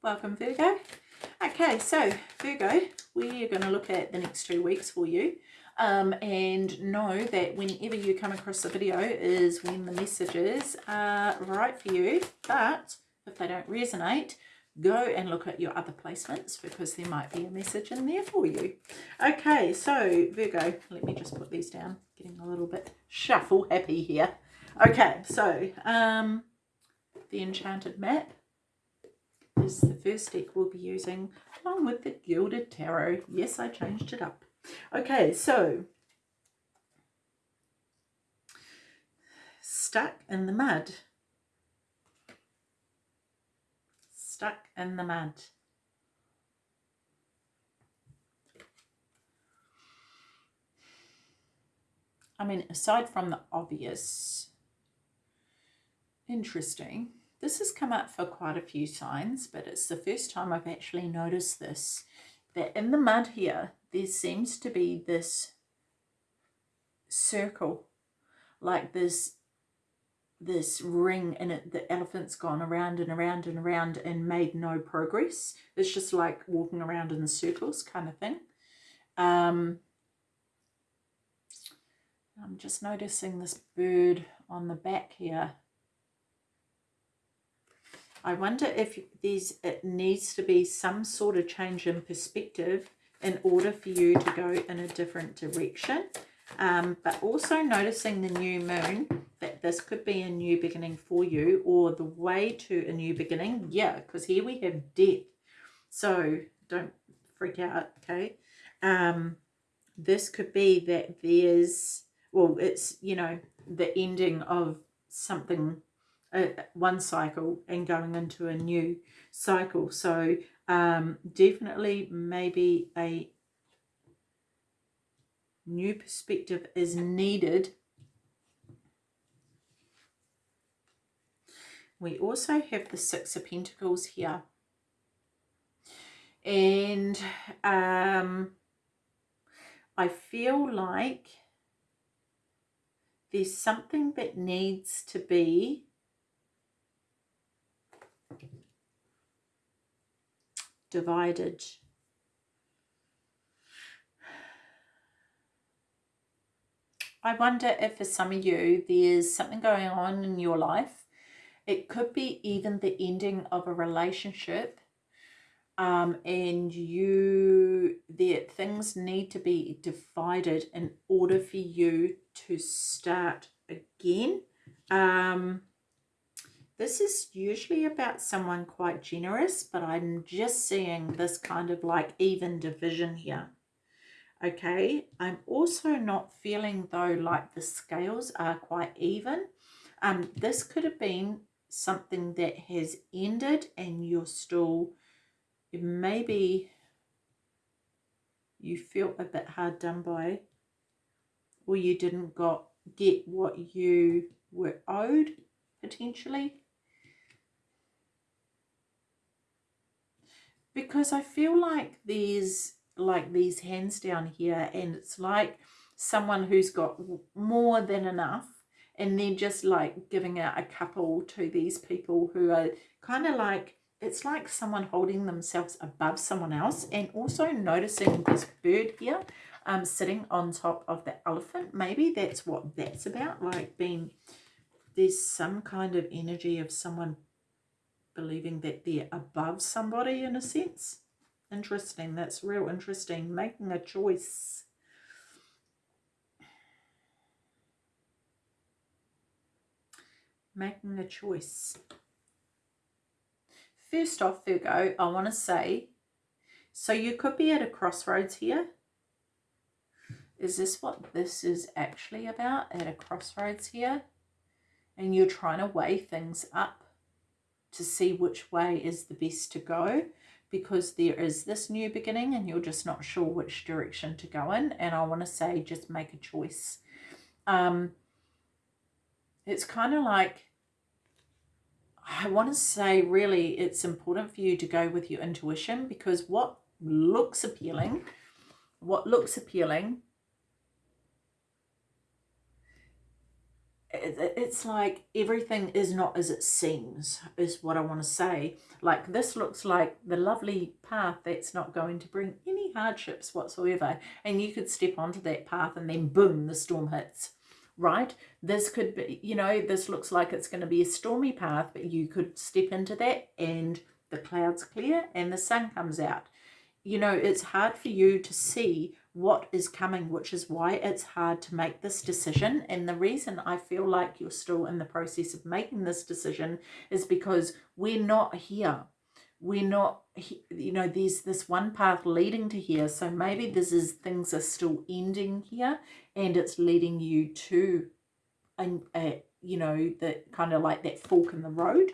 Welcome Virgo. Okay, so Virgo, we are going to look at the next two weeks for you. Um, and know that whenever you come across the video is when the messages are right for you. But if they don't resonate, go and look at your other placements because there might be a message in there for you. Okay, so Virgo, let me just put these down. Getting a little bit shuffle happy here. Okay, so um, the Enchanted Map is the first deck we'll be using along with the Gilded Tarot. Yes, I changed it up. Okay, so stuck in the mud. Stuck in the mud. I mean, aside from the obvious, interesting. This has come up for quite a few signs, but it's the first time I've actually noticed this. That in the mud here, there seems to be this circle, like this this ring and it the elephant's gone around and around and around and made no progress it's just like walking around in circles kind of thing um i'm just noticing this bird on the back here I wonder if there's it needs to be some sort of change in perspective in order for you to go in a different direction. Um, but also noticing the new moon, that this could be a new beginning for you or the way to a new beginning. Yeah, because here we have death. So don't freak out, okay? Um, this could be that there's, well, it's, you know, the ending of something uh, one cycle and going into a new cycle. So um, definitely maybe a new perspective is needed. We also have the Six of Pentacles here. And um, I feel like there's something that needs to be divided. I wonder if for some of you there's something going on in your life. It could be even the ending of a relationship um, and you that things need to be divided in order for you to start again. Um, this is usually about someone quite generous, but I'm just seeing this kind of like even division here. Okay, I'm also not feeling though like the scales are quite even. Um, this could have been something that has ended and you're still, maybe you feel a bit hard done by or you didn't got get what you were owed potentially because I feel like there's like these hands down here and it's like someone who's got more than enough and then just like giving out a couple to these people who are kind of like it's like someone holding themselves above someone else and also noticing this bird here um sitting on top of the elephant. Maybe that's what that's about like being there's some kind of energy of someone believing that they're above somebody in a sense. Interesting. That's real interesting. Making a choice. Making a choice. First off, Virgo, I want to say, so you could be at a crossroads here. Is this what this is actually about, at a crossroads here? And you're trying to weigh things up to see which way is the best to go because there is this new beginning and you're just not sure which direction to go in and I want to say just make a choice. Um, it's kind of like I want to say really it's important for you to go with your intuition because what looks appealing, what looks appealing it's like everything is not as it seems is what I want to say. Like this looks like the lovely path that's not going to bring any hardships whatsoever and you could step onto that path and then boom the storm hits right? This could be you know this looks like it's going to be a stormy path but you could step into that and the clouds clear and the sun comes out. You know it's hard for you to see what is coming, which is why it's hard to make this decision. And the reason I feel like you're still in the process of making this decision is because we're not here. We're not, you know, there's this one path leading to here. So maybe this is things are still ending here and it's leading you to, a, a, you know, the kind of like that fork in the road.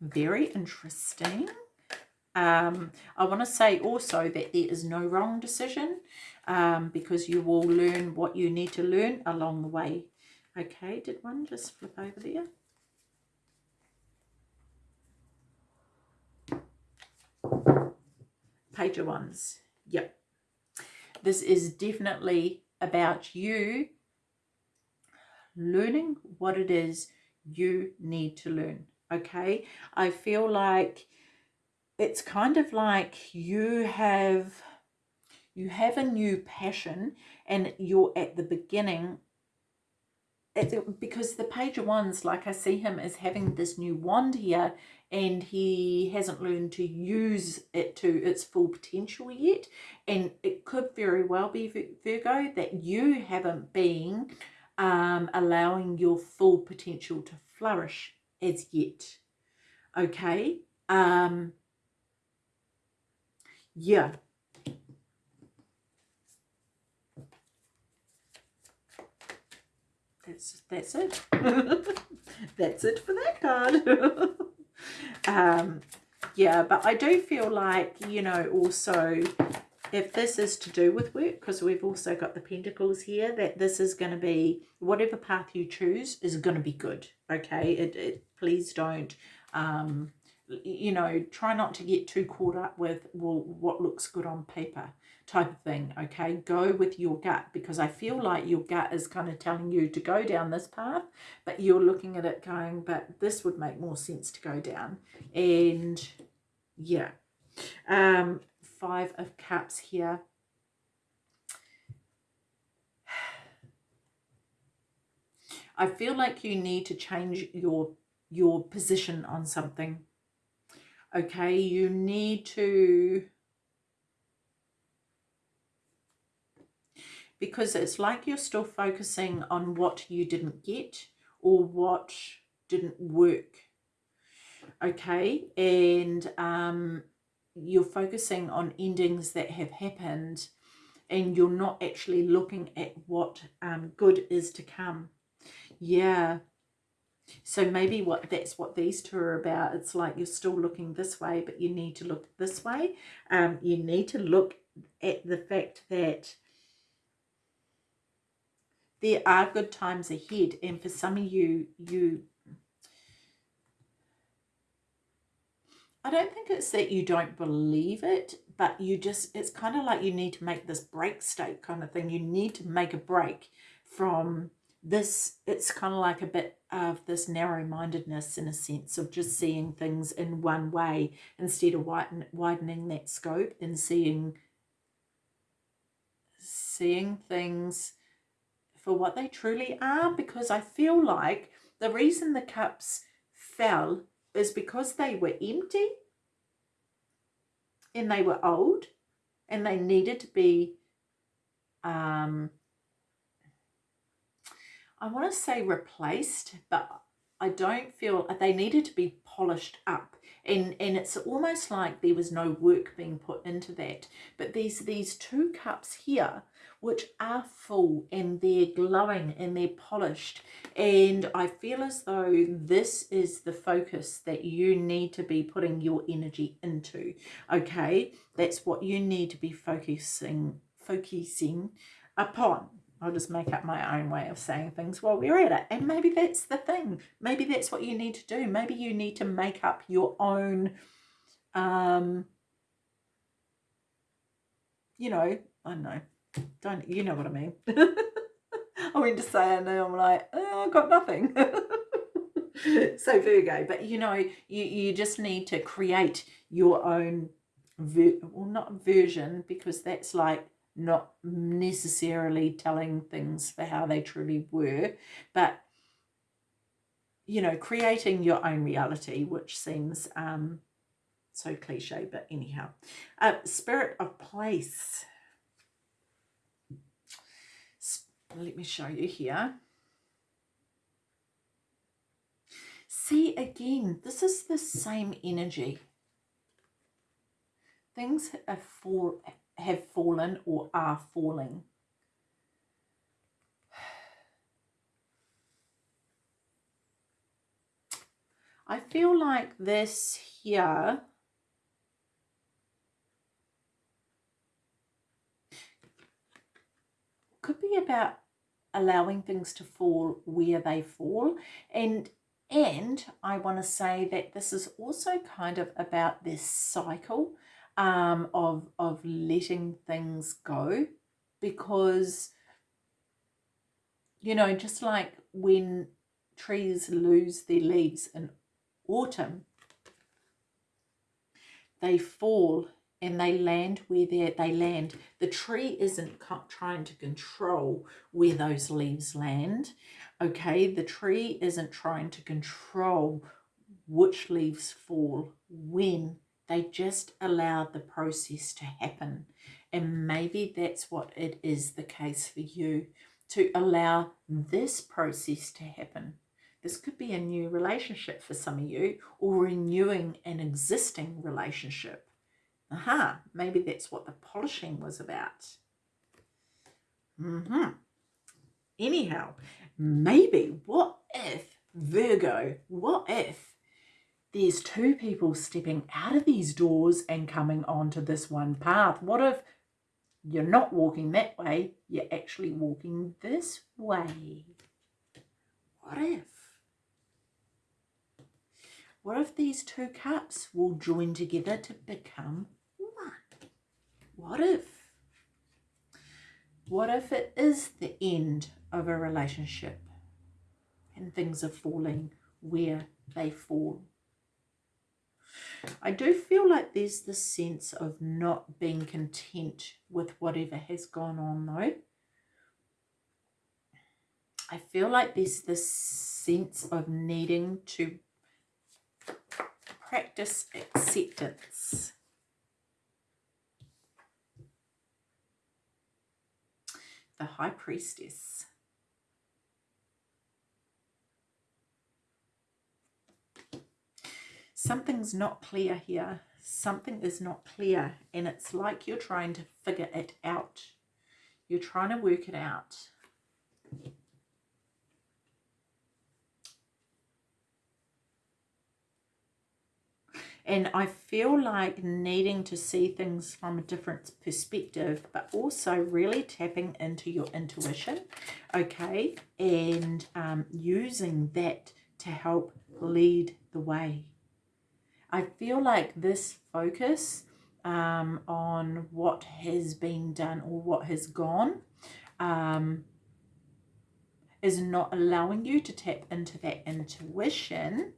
Very interesting. Um, I want to say also that there is no wrong decision um, because you will learn what you need to learn along the way. Okay, did one just flip over there? Page of Wands. Yep. This is definitely about you learning what it is you need to learn. Okay, I feel like it's kind of like you have you have a new passion and you're at the beginning. It, because the page of wands like i see him as having this new wand here and he hasn't learned to use it to its full potential yet. And it could very well be virgo that you haven't been um, allowing your full potential to flourish as yet. Okay? Um yeah. That's that's it. that's it for that card. um, yeah, but I do feel like, you know, also if this is to do with work, because we've also got the pentacles here, that this is going to be, whatever path you choose is going to be good, okay? It, it Please don't um, you know, try not to get too caught up with, well, what looks good on paper type of thing, okay? Go with your gut because I feel like your gut is kind of telling you to go down this path, but you're looking at it going, but this would make more sense to go down. And yeah, um, five of cups here. I feel like you need to change your your position on something okay you need to because it's like you're still focusing on what you didn't get or what didn't work. Okay and um, you're focusing on endings that have happened and you're not actually looking at what um, good is to come. Yeah so maybe what that's what these two are about. It's like you're still looking this way, but you need to look this way. Um, you need to look at the fact that there are good times ahead. And for some of you, you I don't think it's that you don't believe it, but you just, it's kind of like you need to make this break state kind of thing. You need to make a break from this, it's kind of like a bit of this narrow-mindedness in a sense of just seeing things in one way instead of widen, widening that scope and seeing seeing things for what they truly are. Because I feel like the reason the cups fell is because they were empty and they were old and they needed to be um, I want to say replaced, but I don't feel uh, they needed to be polished up. And, and it's almost like there was no work being put into that. But these, these two cups here, which are full and they're glowing and they're polished. And I feel as though this is the focus that you need to be putting your energy into. Okay, that's what you need to be focusing, focusing upon. I'll just make up my own way of saying things while we're at it. And maybe that's the thing. Maybe that's what you need to do. Maybe you need to make up your own, um, you know, I don't know. Don't, you know what I mean. I went to say it and I'm like, oh, I got nothing. so Virgo, but you know, you, you just need to create your own, ver well, not version, because that's like not necessarily telling things for how they truly were, but you know, creating your own reality, which seems um, so cliche, but anyhow. Uh, spirit of place. Let me show you here. See, again, this is the same energy. Things are fall, have fallen or are falling. I feel like this here could be about allowing things to fall where they fall and and I want to say that this is also kind of about this cycle um, of of letting things go because you know just like when trees lose their leaves in autumn they fall and they land where they they land. The tree isn't trying to control where those leaves land. Okay, the tree isn't trying to control which leaves fall when they just allow the process to happen. And maybe that's what it is the case for you to allow this process to happen. This could be a new relationship for some of you or renewing an existing relationship Aha, maybe that's what the polishing was about. Mm -hmm. Anyhow, maybe, what if, Virgo, what if there's two people stepping out of these doors and coming onto this one path? What if you're not walking that way, you're actually walking this way? What if? What if these two cups will join together to become one? What if? What if it is the end of a relationship and things are falling where they fall? I do feel like there's this sense of not being content with whatever has gone on though. I feel like there's this sense of needing to practice acceptance. The High Priestess. Something's not clear here. Something is not clear and it's like you're trying to figure it out. You're trying to work it out. And I feel like needing to see things from a different perspective, but also really tapping into your intuition, okay? And um, using that to help lead the way. I feel like this focus um, on what has been done or what has gone um, is not allowing you to tap into that intuition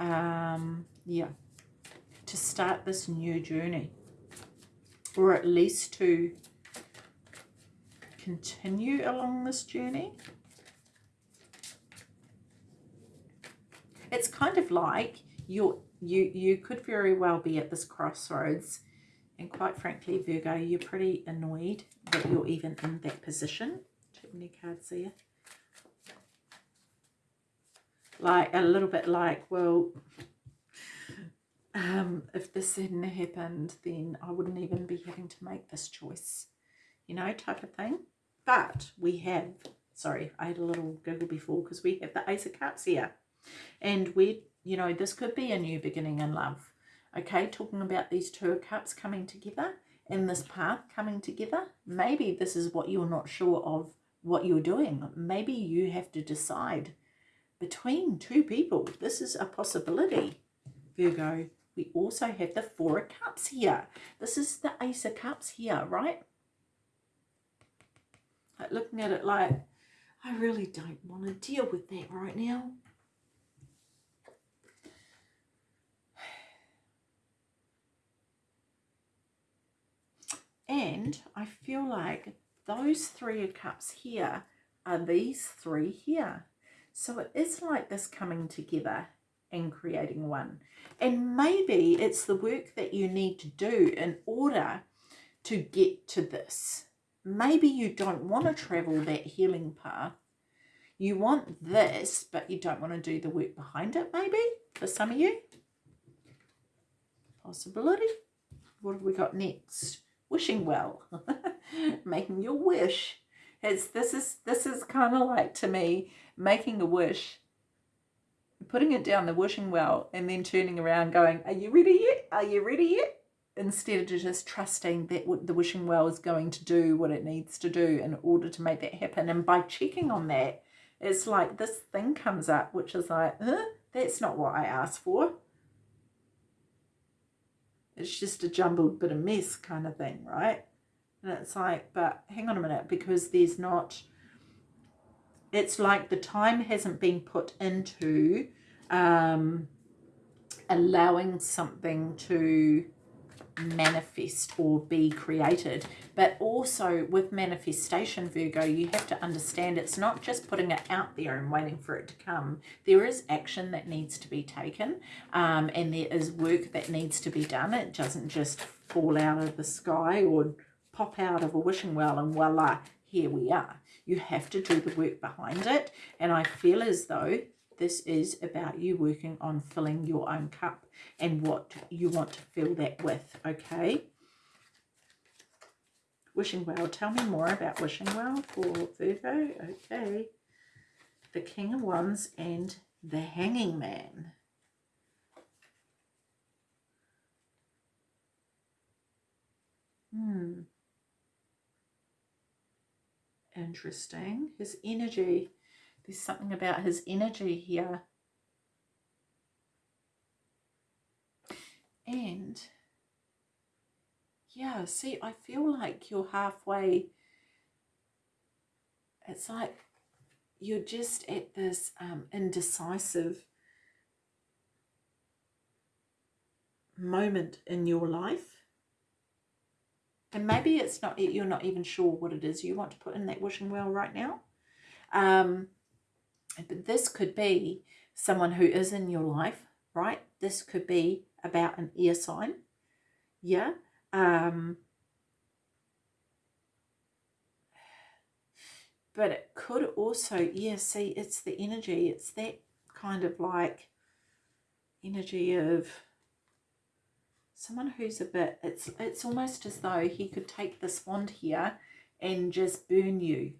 um, yeah, to start this new journey or at least to continue along this journey. It's kind of like you you you could very well be at this crossroads and quite frankly Virgo you're pretty annoyed that you're even in that position. Too many cards there like a little bit like, well, um, if this hadn't happened, then I wouldn't even be having to make this choice, you know, type of thing. But we have, sorry, I had a little giggle before because we have the Ace of Cups here. And we, you know, this could be a new beginning in love. Okay, talking about these two cups coming together and this path coming together. Maybe this is what you're not sure of what you're doing. Maybe you have to decide between two people. This is a possibility, Virgo, we also have the Four of Cups here. This is the Ace of Cups here, right? Like looking at it like, I really don't want to deal with that right now. And I feel like those three of cups here are these three here. So it is like this coming together and creating one. And maybe it's the work that you need to do in order to get to this. Maybe you don't want to travel that healing path. You want this, but you don't want to do the work behind it, maybe, for some of you. Possibility. What have we got next? Wishing well, making your wish. It's this is this is kind of like to me making a wish, putting it down the wishing well, and then turning around, going, "Are you ready yet? Are you ready yet?" Instead of just trusting that the wishing well is going to do what it needs to do in order to make that happen, and by checking on that, it's like this thing comes up, which is like, huh? "That's not what I asked for." It's just a jumbled bit of mess kind of thing, right? And it's like, but hang on a minute, because there's not, it's like the time hasn't been put into um, allowing something to manifest or be created. But also with manifestation, Virgo, you have to understand it's not just putting it out there and waiting for it to come. There is action that needs to be taken um, and there is work that needs to be done. It doesn't just fall out of the sky or pop out of a wishing well and voila, here we are. You have to do the work behind it. And I feel as though this is about you working on filling your own cup and what you want to fill that with, okay? Wishing Well. Tell me more about Wishing Well for Virgo. Okay. The King of Wands and the Hanging Man. Hmm. Interesting. His energy there's something about his energy here. And yeah, see, I feel like you're halfway. It's like you're just at this um, indecisive moment in your life. And maybe it's not, you're not even sure what it is you want to put in that wishing well right now. Um, but this could be someone who is in your life, right? This could be about an air sign. Yeah. Um, but it could also, yeah, see, it's the energy. It's that kind of like energy of someone who's a bit, it's, it's almost as though he could take this wand here and just burn you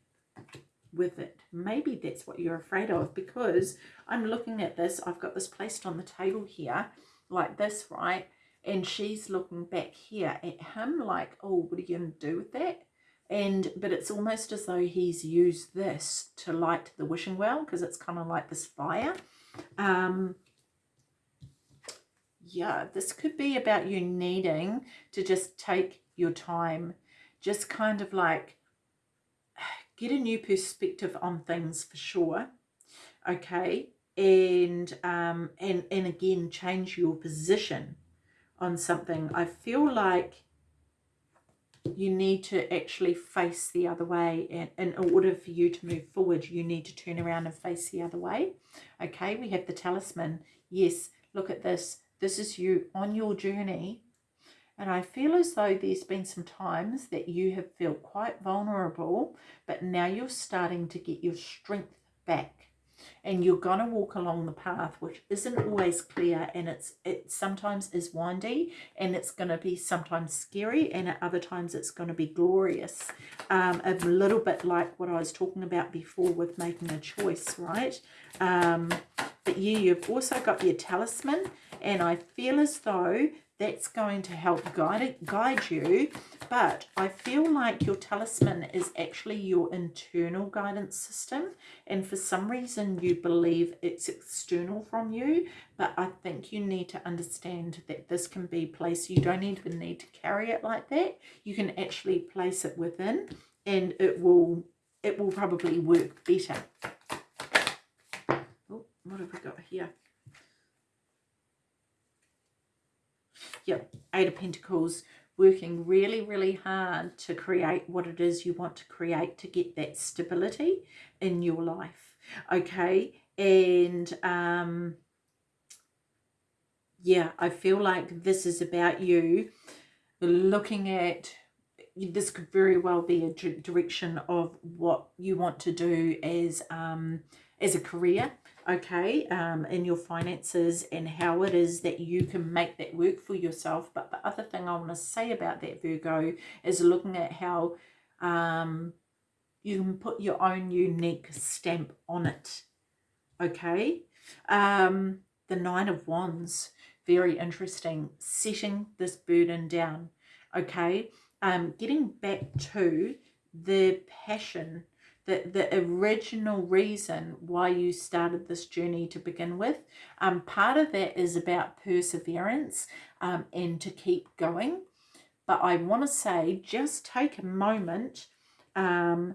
with it. Maybe that's what you're afraid of because I'm looking at this. I've got this placed on the table here like this, right? And she's looking back here at him like, oh, what are you going to do with that? And, but it's almost as though he's used this to light the wishing well because it's kind of like this fire. Um, yeah, this could be about you needing to just take your time, just kind of like get a new perspective on things for sure okay? And um and and again change your position on something. I feel like you need to actually face the other way and in order for you to move forward you need to turn around and face the other way okay? We have the talisman. Yes look at this. This is you on your journey and I feel as though there's been some times that you have felt quite vulnerable, but now you're starting to get your strength back. And you're going to walk along the path, which isn't always clear, and it's it sometimes is windy, and it's going to be sometimes scary, and at other times it's going to be glorious. Um, a little bit like what I was talking about before with making a choice, right? Um, but yeah, you've also got your talisman, and I feel as though that's going to help guide it, guide you. But I feel like your talisman is actually your internal guidance system. And for some reason you believe it's external from you. But I think you need to understand that this can be placed. You don't even need to carry it like that. You can actually place it within and it will it will probably work better. Oh, what have we got here? Yep, Eight of Pentacles, working really, really hard to create what it is you want to create to get that stability in your life. Okay, and um, yeah, I feel like this is about you looking at this could very well be a direction of what you want to do as um, as a career okay, um, in your finances and how it is that you can make that work for yourself. But the other thing I want to say about that, Virgo, is looking at how um, you can put your own unique stamp on it, okay? Um, the Nine of Wands, very interesting, setting this burden down, okay? Um, getting back to the passion the, the original reason why you started this journey to begin with. Um, part of that is about perseverance um, and to keep going. But I want to say just take a moment um,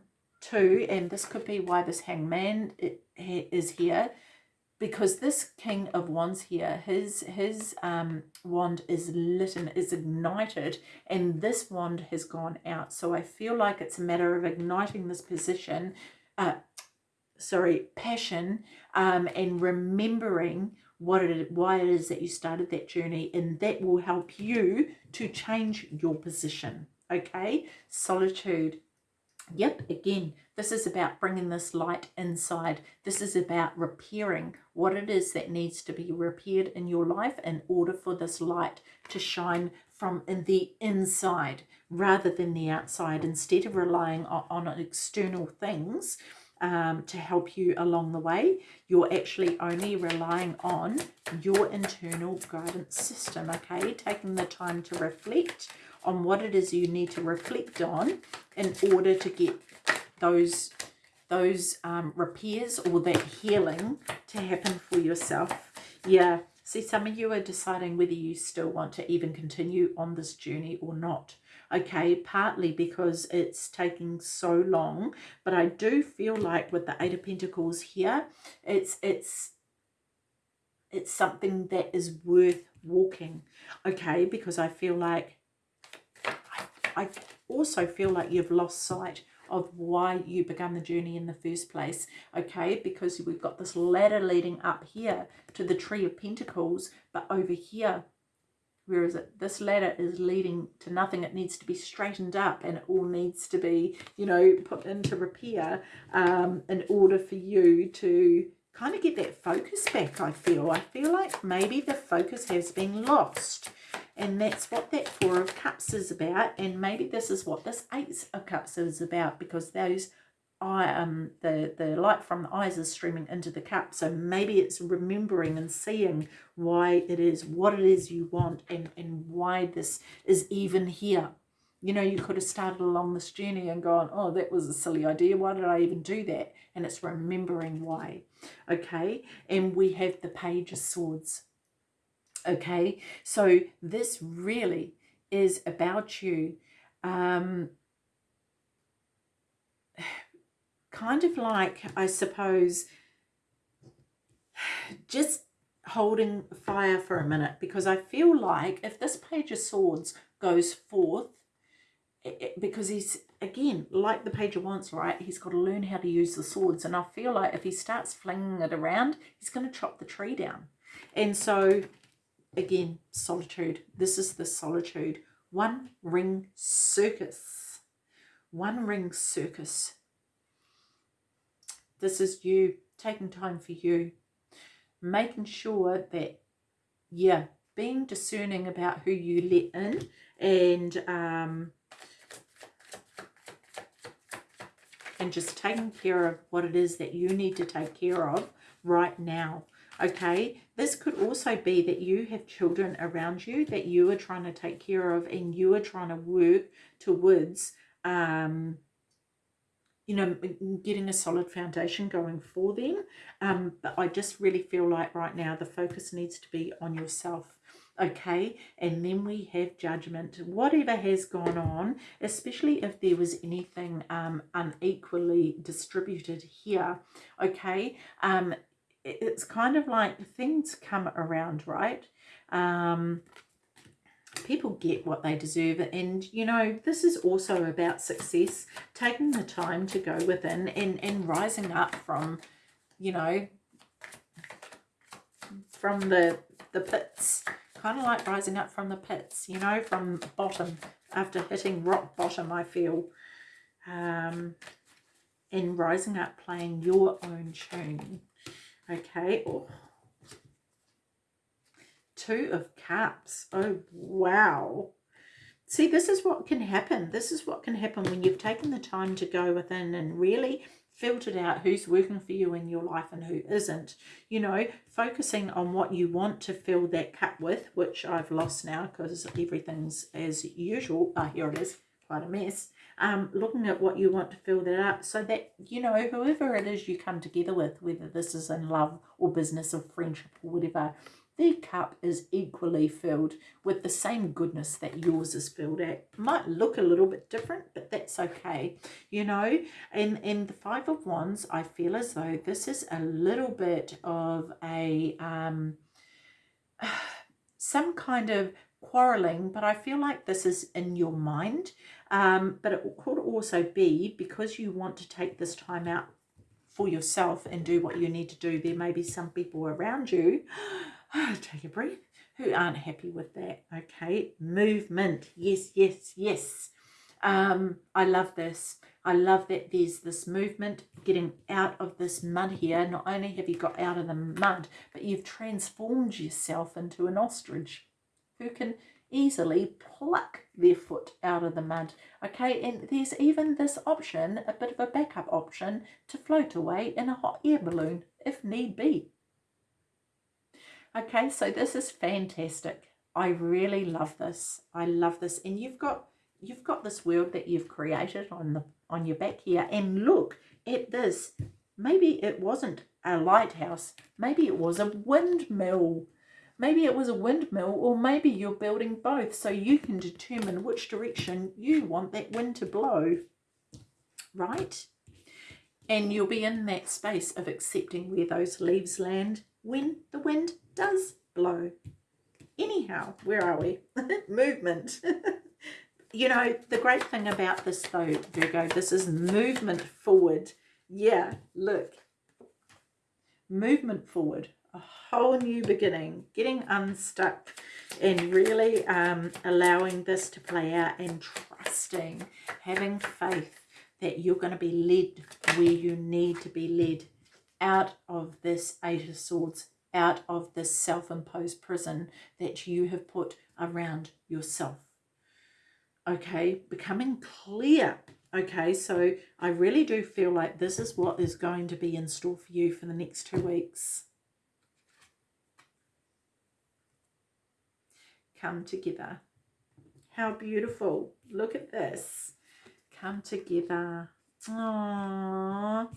to, and this could be why this hangman is here, because this king of wands here his his um wand is lit and is ignited and this wand has gone out. So i feel like it's a matter of igniting this position uh sorry passion um and remembering what it why it is that you started that journey and that will help you to change your position. Okay? Solitude Yep, again, this is about bringing this light inside. This is about repairing what it is that needs to be repaired in your life in order for this light to shine from in the inside rather than the outside. Instead of relying on, on external things um, to help you along the way, you're actually only relying on your internal guidance system, okay? Taking the time to reflect on what it is you need to reflect on in order to get those those um, repairs or that healing to happen for yourself. Yeah, see some of you are deciding whether you still want to even continue on this journey or not. Okay, partly because it's taking so long, but I do feel like with the Eight of Pentacles here, it's it's it's something that is worth walking. Okay, because I feel like I also feel like you've lost sight of why you began the journey in the first place, okay? Because we've got this ladder leading up here to the Tree of Pentacles, but over here, where is it? This ladder is leading to nothing. It needs to be straightened up and it all needs to be, you know, put into repair um, in order for you to kind of get that focus back, I feel. I feel like maybe the focus has been lost and that's what that Four of Cups is about. And maybe this is what this Eight of Cups is about because those I um the the light from the eyes is streaming into the cup. So maybe it's remembering and seeing why it is what it is you want and and why this is even here. You know you could have started along this journey and gone oh that was a silly idea. Why did i even do that? And it's remembering why. Okay? And we have the page of swords okay? So this really is about you um kind of like i suppose just holding fire for a minute because i feel like if this page of swords goes forth it, because he's again like the page of wands right? He's got to learn how to use the swords and i feel like if he starts flinging it around he's going to chop the tree down. And so again, solitude. This is the solitude. One ring circus. One ring circus. This is you taking time for you. Making sure that, yeah, being discerning about who you let in and um, and just taking care of what it is that you need to take care of right now okay? This could also be that you have children around you that you are trying to take care of and you are trying to work towards um you know getting a solid foundation going for them. Um but i just really feel like right now the focus needs to be on yourself okay? And then we have judgment. Whatever has gone on especially if there was anything um unequally distributed here okay? Um it's kind of like things come around right um people get what they deserve and you know this is also about success taking the time to go within and and rising up from you know from the the pits kind of like rising up from the pits, you know, from bottom, after hitting rock bottom, I feel. Um, and rising up playing your own tune. Okay. Oh. Two of Cups. Oh, wow. See, this is what can happen. This is what can happen when you've taken the time to go within and really filtered out who's working for you in your life and who isn't. You know, focusing on what you want to fill that cup with, which I've lost now because everything's as usual. Ah, here it is, quite a mess. Um, looking at what you want to fill that up so that, you know, whoever it is you come together with, whether this is in love or business or friendship or whatever, their cup is equally filled with the same goodness that yours is filled at. Might look a little bit different, but that's okay, you know. And, and the Five of Wands, I feel as though this is a little bit of a, um, some kind of quarreling, but I feel like this is in your mind. Um, but it could also be because you want to take this time out for yourself and do what you need to do. There may be some people around you take a breath, who aren't happy with that. Okay, movement. Yes, yes, yes. Um, I love this. I love that there's this movement getting out of this mud here. Not only have you got out of the mud, but you've transformed yourself into an ostrich who can easily pluck their foot out of the mud. Okay, and there's even this option, a bit of a backup option, to float away in a hot air balloon if need be. Okay, so this is fantastic. I really love this. I love this. And you've got you've got this world that you've created on the on your back here. And look at this. Maybe it wasn't a lighthouse. Maybe it was a windmill. Maybe it was a windmill or maybe you're building both so you can determine which direction you want that wind to blow. Right? And you'll be in that space of accepting where those leaves land when the wind does blow. Anyhow, where are we? movement. you know, the great thing about this though, Virgo, this is movement forward. Yeah, look. Movement forward. A whole new beginning. Getting unstuck and really um, allowing this to play out and trusting, having faith that you're going to be led where you need to be led out of this Eight of Swords out of this self-imposed prison that you have put around yourself. Okay, becoming clear. Okay, so I really do feel like this is what is going to be in store for you for the next two weeks. Come together. How beautiful. Look at this. Come together. Aww.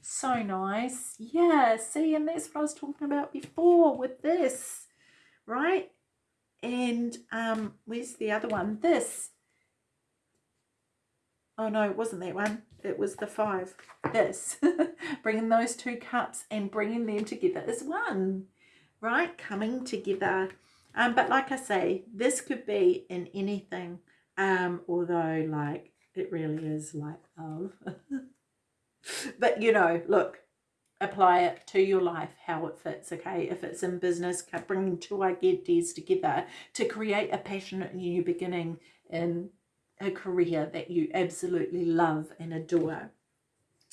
So nice. Yeah, see, and that's what I was talking about before with this, right? And um, where's the other one? This. Oh, no, it wasn't that one. It was the five. This. bringing those two cups and bringing them together as one, right? Coming together. Um, but like I say, this could be in anything, um, although, like, it really is like love. but you know look apply it to your life how it fits okay if it's in business bringing two ideas together to create a passionate new beginning in a career that you absolutely love and adore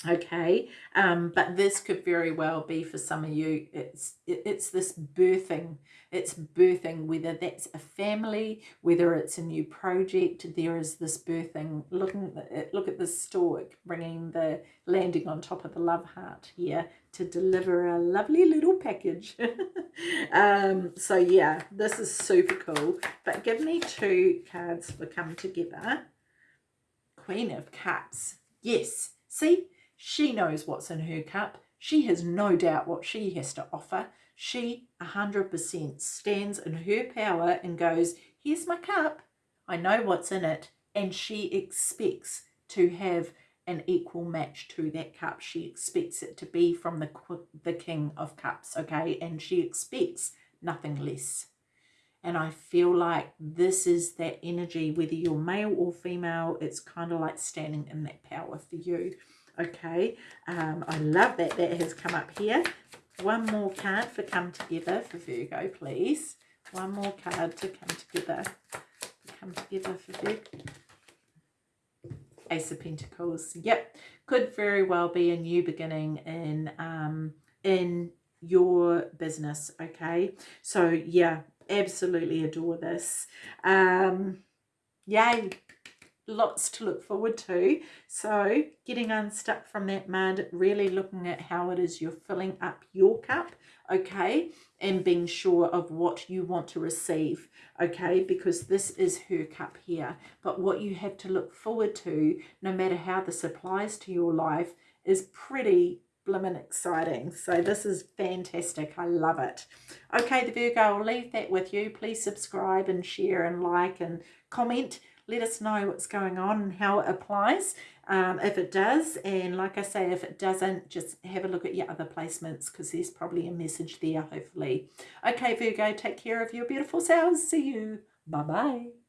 okay um but this could very well be for some of you it's it, it's this birthing it's birthing whether that's a family whether it's a new project there is this birthing looking at look at the stork bringing the landing on top of the love heart here to deliver a lovely little package. Um so yeah this is super cool but give me two cards for come together. Queen of cups. Yes see she knows what's in her cup. She has no doubt what she has to offer. She 100% stands in her power and goes, here's my cup. I know what's in it. And she expects to have an equal match to that cup. She expects it to be from the, the King of Cups, okay? And she expects nothing less. And I feel like this is that energy, whether you're male or female, it's kind of like standing in that power for you okay um, I love that that has come up here. One more card for come together for Virgo please. One more card to come together. Come together for Virgo Ace of Pentacles. Yep could very well be a new beginning in um in your business okay? So yeah absolutely adore this. Um yay lots to look forward to. So getting unstuck from that mud, really looking at how it is you're filling up your cup, okay, and being sure of what you want to receive, okay, because this is her cup here. But what you have to look forward to, no matter how this applies to your life, is pretty blimmin' exciting. So this is fantastic. I love it. Okay, the Virgo, I'll leave that with you. Please subscribe and share and like and comment let us know what's going on and how it applies. Um, if it does and like I say if it doesn't just have a look at your other placements because there's probably a message there hopefully. Okay Virgo take care of your beautiful selves. See you. Bye bye